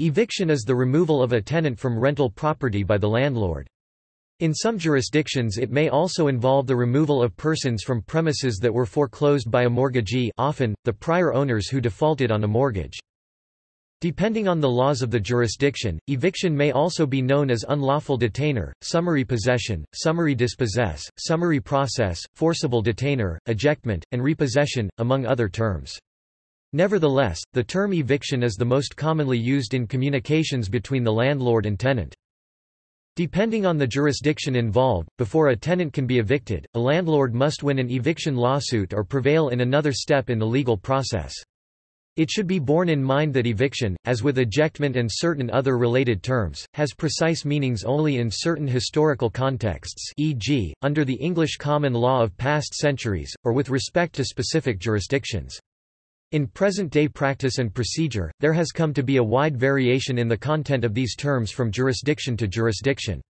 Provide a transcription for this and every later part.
Eviction is the removal of a tenant from rental property by the landlord. In some jurisdictions it may also involve the removal of persons from premises that were foreclosed by a mortgagee often, the prior owners who defaulted on a mortgage. Depending on the laws of the jurisdiction, eviction may also be known as unlawful detainer, summary possession, summary dispossess, summary process, forcible detainer, ejectment, and repossession, among other terms. Nevertheless, the term eviction is the most commonly used in communications between the landlord and tenant. Depending on the jurisdiction involved, before a tenant can be evicted, a landlord must win an eviction lawsuit or prevail in another step in the legal process. It should be borne in mind that eviction, as with ejectment and certain other related terms, has precise meanings only in certain historical contexts e.g., under the English common law of past centuries, or with respect to specific jurisdictions. In present-day practice and procedure, there has come to be a wide variation in the content of these terms from jurisdiction to jurisdiction.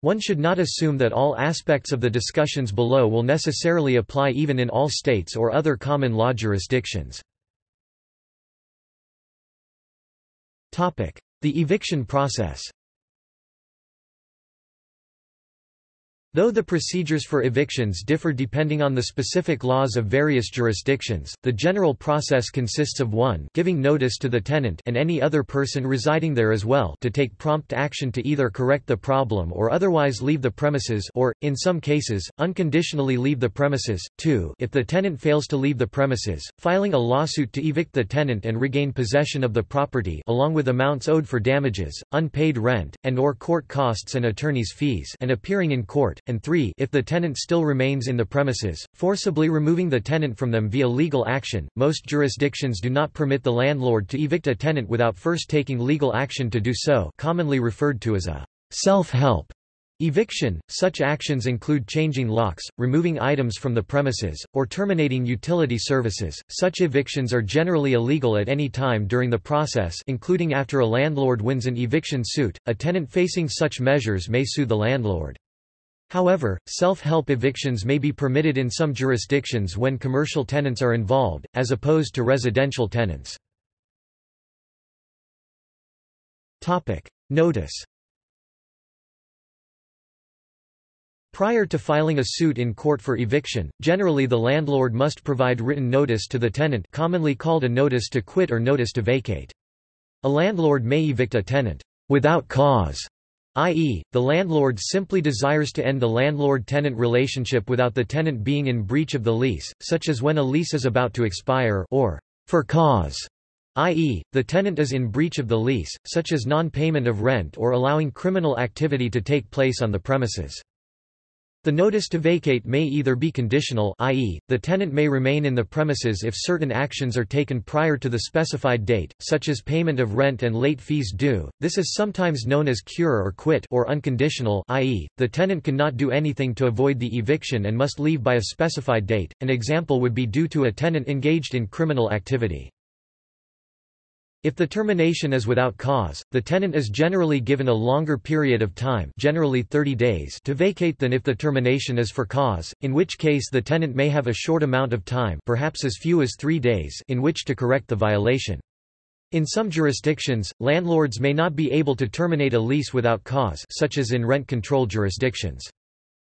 One should not assume that all aspects of the discussions below will necessarily apply even in all states or other common law jurisdictions. The eviction process Though the procedures for evictions differ depending on the specific laws of various jurisdictions, the general process consists of 1 giving notice to the tenant and any other person residing there as well to take prompt action to either correct the problem or otherwise leave the premises or, in some cases, unconditionally leave the premises, 2 if the tenant fails to leave the premises, filing a lawsuit to evict the tenant and regain possession of the property along with amounts owed for damages, unpaid rent, and or court costs and attorney's fees and appearing in court, and 3 if the tenant still remains in the premises, forcibly removing the tenant from them via legal action. Most jurisdictions do not permit the landlord to evict a tenant without first taking legal action to do so commonly referred to as a self-help eviction. Such actions include changing locks, removing items from the premises, or terminating utility services. Such evictions are generally illegal at any time during the process including after a landlord wins an eviction suit. A tenant facing such measures may sue the landlord. However, self-help evictions may be permitted in some jurisdictions when commercial tenants are involved, as opposed to residential tenants. Notice Prior to filing a suit in court for eviction, generally the landlord must provide written notice to the tenant commonly called a notice to quit or notice to vacate. A landlord may evict a tenant without cause i.e., the landlord simply desires to end the landlord-tenant relationship without the tenant being in breach of the lease, such as when a lease is about to expire or for cause, i.e., the tenant is in breach of the lease, such as non-payment of rent or allowing criminal activity to take place on the premises. The notice to vacate may either be conditional i.e., the tenant may remain in the premises if certain actions are taken prior to the specified date, such as payment of rent and late fees due. This is sometimes known as cure or quit or unconditional i.e., the tenant cannot do anything to avoid the eviction and must leave by a specified date. An example would be due to a tenant engaged in criminal activity. If the termination is without cause, the tenant is generally given a longer period of time generally 30 days to vacate than if the termination is for cause, in which case the tenant may have a short amount of time perhaps as few as three days in which to correct the violation. In some jurisdictions, landlords may not be able to terminate a lease without cause such as in rent control jurisdictions.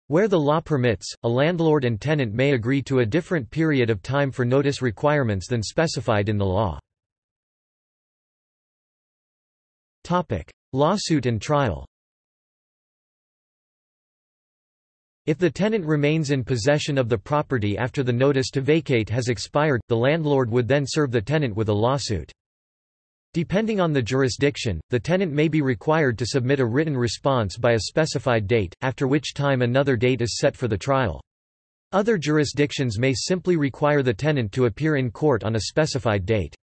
Where the law permits, a landlord and tenant may agree to a different period of time for notice requirements than specified in the law. Topic: Lawsuit and trial. If the tenant remains in possession of the property after the notice to vacate has expired, the landlord would then serve the tenant with a lawsuit. Depending on the jurisdiction, the tenant may be required to submit a written response by a specified date, after which time another date is set for the trial. Other jurisdictions may simply require the tenant to appear in court on a specified date.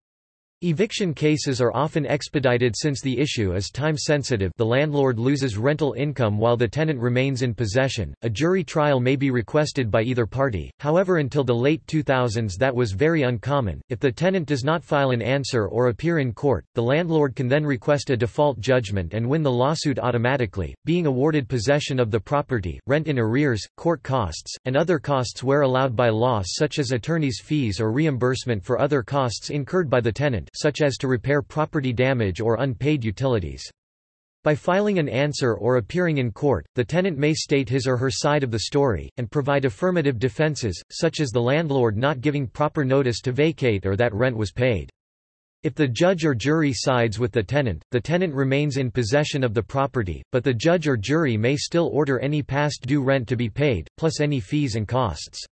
Eviction cases are often expedited since the issue is time-sensitive the landlord loses rental income while the tenant remains in possession. A jury trial may be requested by either party, however until the late 2000s that was very uncommon. If the tenant does not file an answer or appear in court, the landlord can then request a default judgment and win the lawsuit automatically, being awarded possession of the property, rent in arrears, court costs, and other costs where allowed by law such as attorney's fees or reimbursement for other costs incurred by the tenant tenant such as to repair property damage or unpaid utilities. By filing an answer or appearing in court, the tenant may state his or her side of the story, and provide affirmative defenses, such as the landlord not giving proper notice to vacate or that rent was paid. If the judge or jury sides with the tenant, the tenant remains in possession of the property, but the judge or jury may still order any past due rent to be paid, plus any fees and costs.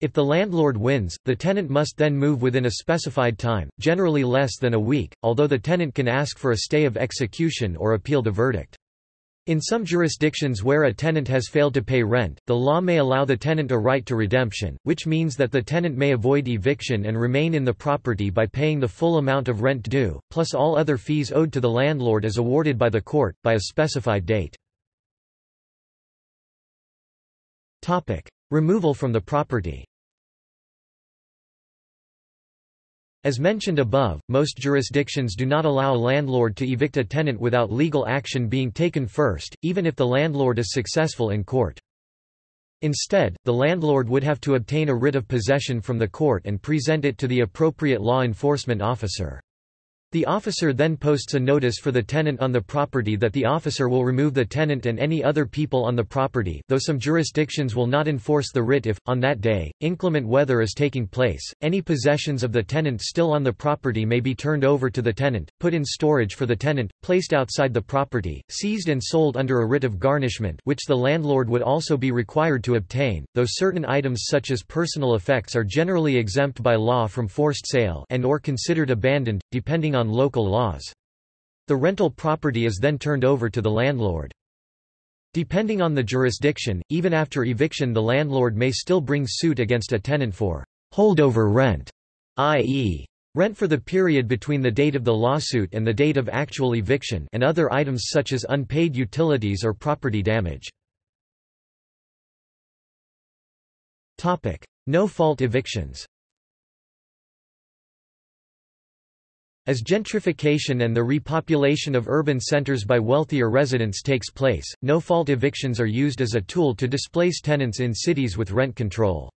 If the landlord wins, the tenant must then move within a specified time, generally less than a week, although the tenant can ask for a stay of execution or appeal the verdict. In some jurisdictions where a tenant has failed to pay rent, the law may allow the tenant a right to redemption, which means that the tenant may avoid eviction and remain in the property by paying the full amount of rent due, plus all other fees owed to the landlord as awarded by the court, by a specified date. Removal from the property As mentioned above, most jurisdictions do not allow a landlord to evict a tenant without legal action being taken first, even if the landlord is successful in court. Instead, the landlord would have to obtain a writ of possession from the court and present it to the appropriate law enforcement officer. The officer then posts a notice for the tenant on the property that the officer will remove the tenant and any other people on the property though some jurisdictions will not enforce the writ if, on that day, inclement weather is taking place, any possessions of the tenant still on the property may be turned over to the tenant, put in storage for the tenant, placed outside the property, seized and sold under a writ of garnishment which the landlord would also be required to obtain, though certain items such as personal effects are generally exempt by law from forced sale and or considered abandoned, depending on local laws. The rental property is then turned over to the landlord. Depending on the jurisdiction, even after eviction the landlord may still bring suit against a tenant for holdover rent, i.e. rent for the period between the date of the lawsuit and the date of actual eviction and other items such as unpaid utilities or property damage. No-fault evictions As gentrification and the repopulation of urban centers by wealthier residents takes place, no-fault evictions are used as a tool to displace tenants in cities with rent control.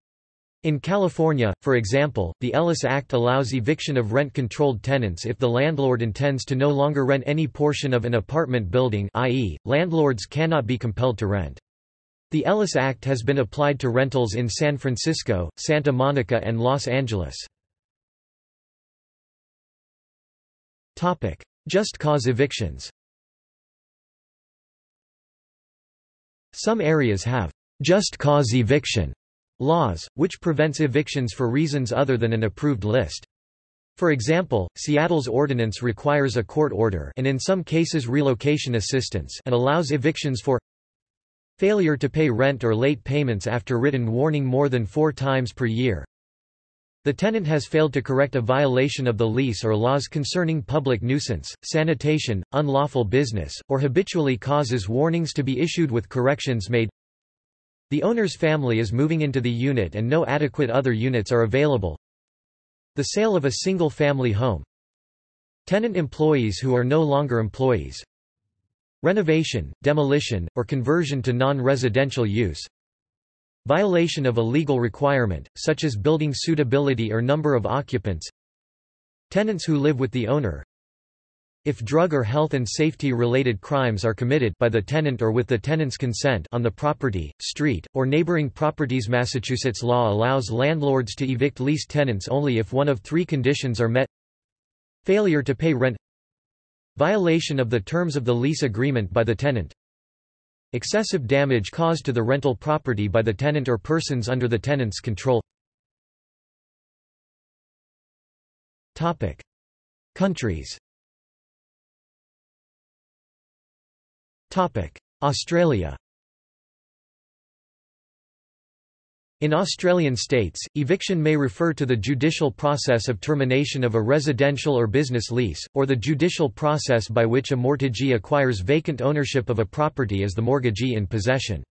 In California, for example, the Ellis Act allows eviction of rent-controlled tenants if the landlord intends to no longer rent any portion of an apartment building i.e., landlords cannot be compelled to rent. The Ellis Act has been applied to rentals in San Francisco, Santa Monica and Los Angeles. Just cause evictions. Some areas have just cause eviction laws, which prevents evictions for reasons other than an approved list. For example, Seattle's ordinance requires a court order and in some cases relocation assistance and allows evictions for failure to pay rent or late payments after written warning more than four times per year, the tenant has failed to correct a violation of the lease or laws concerning public nuisance, sanitation, unlawful business, or habitually causes warnings to be issued with corrections made. The owner's family is moving into the unit and no adequate other units are available. The sale of a single-family home. Tenant employees who are no longer employees. Renovation, demolition, or conversion to non-residential use. Violation of a legal requirement, such as building suitability or number of occupants. Tenants who live with the owner. If drug or health and safety-related crimes are committed by the tenant or with the tenant's consent on the property, street, or neighboring properties Massachusetts law allows landlords to evict lease tenants only if one of three conditions are met. Failure to pay rent. Violation of the terms of the lease agreement by the tenant Excessive damage caused to the rental property by the tenant or persons under the tenant's control. Countries. Australia In Australian states, eviction may refer to the judicial process of termination of a residential or business lease, or the judicial process by which a mortgagee acquires vacant ownership of a property as the mortgagee in possession.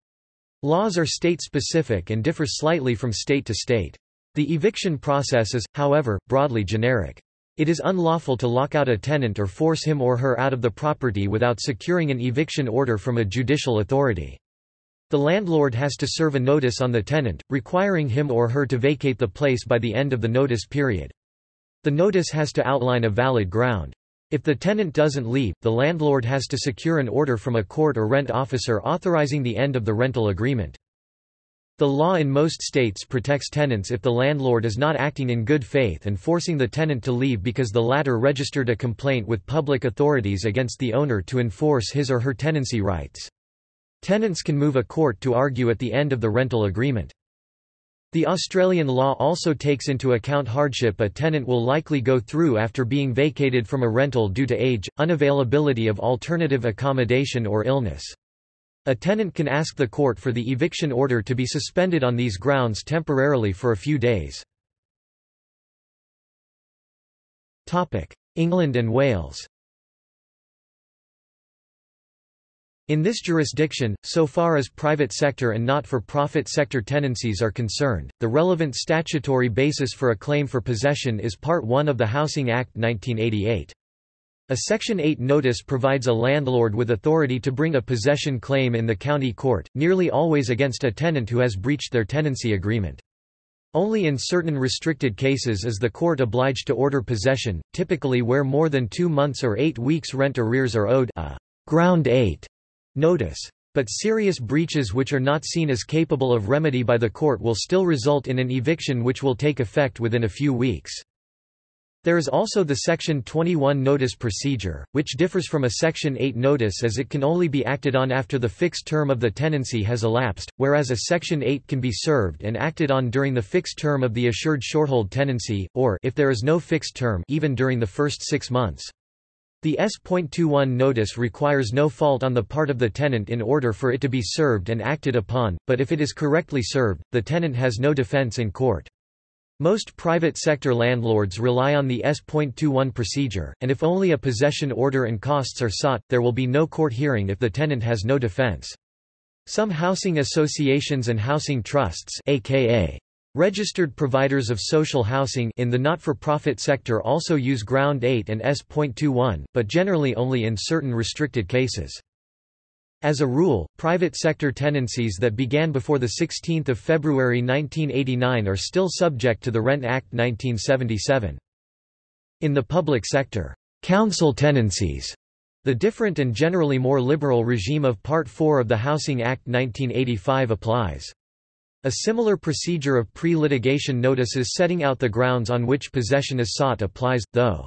Laws are state-specific and differ slightly from state to state. The eviction process is, however, broadly generic. It is unlawful to lock out a tenant or force him or her out of the property without securing an eviction order from a judicial authority. The landlord has to serve a notice on the tenant, requiring him or her to vacate the place by the end of the notice period. The notice has to outline a valid ground. If the tenant doesn't leave, the landlord has to secure an order from a court or rent officer authorizing the end of the rental agreement. The law in most states protects tenants if the landlord is not acting in good faith and forcing the tenant to leave because the latter registered a complaint with public authorities against the owner to enforce his or her tenancy rights. Tenants can move a court to argue at the end of the rental agreement. The Australian law also takes into account hardship a tenant will likely go through after being vacated from a rental due to age, unavailability of alternative accommodation or illness. A tenant can ask the court for the eviction order to be suspended on these grounds temporarily for a few days. England and Wales In this jurisdiction, so far as private sector and not-for-profit sector tenancies are concerned, the relevant statutory basis for a claim for possession is Part 1 of the Housing Act 1988. A Section 8 notice provides a landlord with authority to bring a possession claim in the county court, nearly always against a tenant who has breached their tenancy agreement. Only in certain restricted cases is the court obliged to order possession, typically where more than two months or eight weeks rent arrears are owed a ground 8 notice. But serious breaches which are not seen as capable of remedy by the court will still result in an eviction which will take effect within a few weeks. There is also the Section 21 notice procedure, which differs from a Section 8 notice as it can only be acted on after the fixed term of the tenancy has elapsed, whereas a Section 8 can be served and acted on during the fixed term of the assured shorthold tenancy, or if there is no fixed term even during the first six months. The S.21 notice requires no fault on the part of the tenant in order for it to be served and acted upon, but if it is correctly served, the tenant has no defense in court. Most private sector landlords rely on the S.21 procedure, and if only a possession order and costs are sought, there will be no court hearing if the tenant has no defense. Some housing associations and housing trusts aka Registered providers of social housing in the not-for-profit sector also use Ground 8 and S.21, but generally only in certain restricted cases. As a rule, private sector tenancies that began before 16 February 1989 are still subject to the Rent Act 1977. In the public sector, council tenancies, the different and generally more liberal regime of Part 4 of the Housing Act 1985 applies. A similar procedure of pre-litigation notices setting out the grounds on which possession is sought applies, though.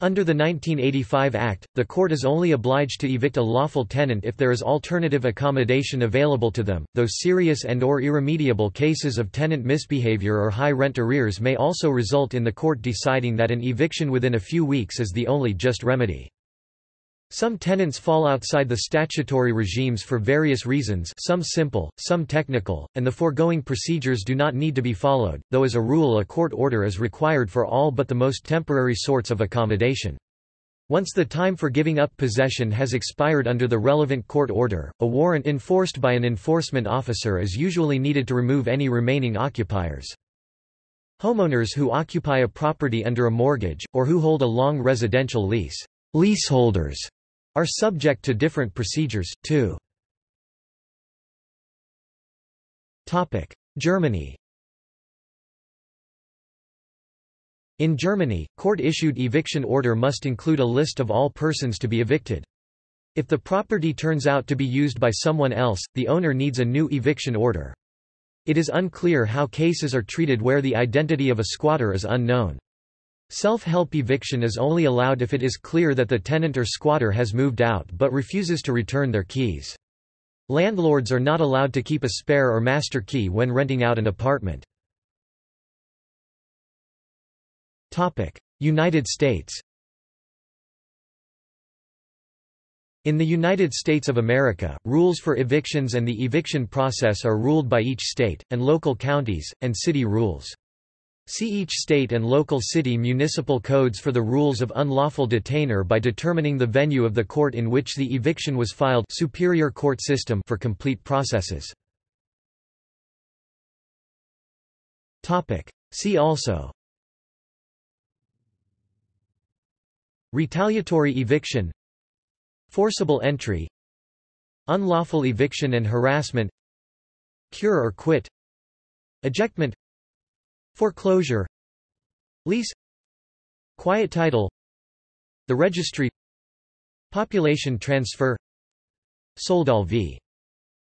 Under the 1985 Act, the court is only obliged to evict a lawful tenant if there is alternative accommodation available to them, though serious and or irremediable cases of tenant misbehavior or high rent arrears may also result in the court deciding that an eviction within a few weeks is the only just remedy. Some tenants fall outside the statutory regimes for various reasons some simple, some technical, and the foregoing procedures do not need to be followed, though as a rule a court order is required for all but the most temporary sorts of accommodation. Once the time for giving up possession has expired under the relevant court order, a warrant enforced by an enforcement officer is usually needed to remove any remaining occupiers. Homeowners who occupy a property under a mortgage, or who hold a long residential lease, leaseholders, are subject to different procedures, too. Germany In Germany, court-issued eviction order must include a list of all persons to be evicted. If the property turns out to be used by someone else, the owner needs a new eviction order. It is unclear how cases are treated where the identity of a squatter is unknown. Self-help eviction is only allowed if it is clear that the tenant or squatter has moved out but refuses to return their keys. Landlords are not allowed to keep a spare or master key when renting out an apartment. United States In the United States of America, rules for evictions and the eviction process are ruled by each state, and local counties, and city rules. See each state and local city municipal codes for the rules of unlawful detainer by determining the venue of the court in which the eviction was filed superior court system for complete processes. See also. Retaliatory eviction. Forcible entry. Unlawful eviction and harassment. Cure or quit. Ejectment Foreclosure. Lease. Quiet title. The Registry. Population Transfer. Soldal v.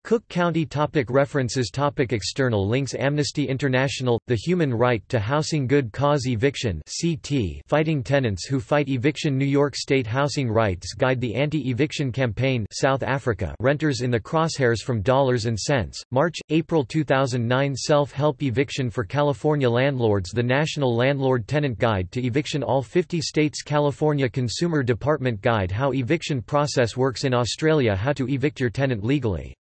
Cook County topic References topic External links Amnesty International – The Human Right to Housing Good Cause Eviction CT Fighting Tenants Who Fight Eviction New York State Housing Rights Guide The Anti-Eviction Campaign South Africa Renters in the Crosshairs from Dollars and Sense, March, April 2009 Self-Help Eviction for California Landlords The National Landlord-Tenant Guide to Eviction All 50 States California Consumer Department Guide How Eviction Process Works in Australia How to Evict Your Tenant Legally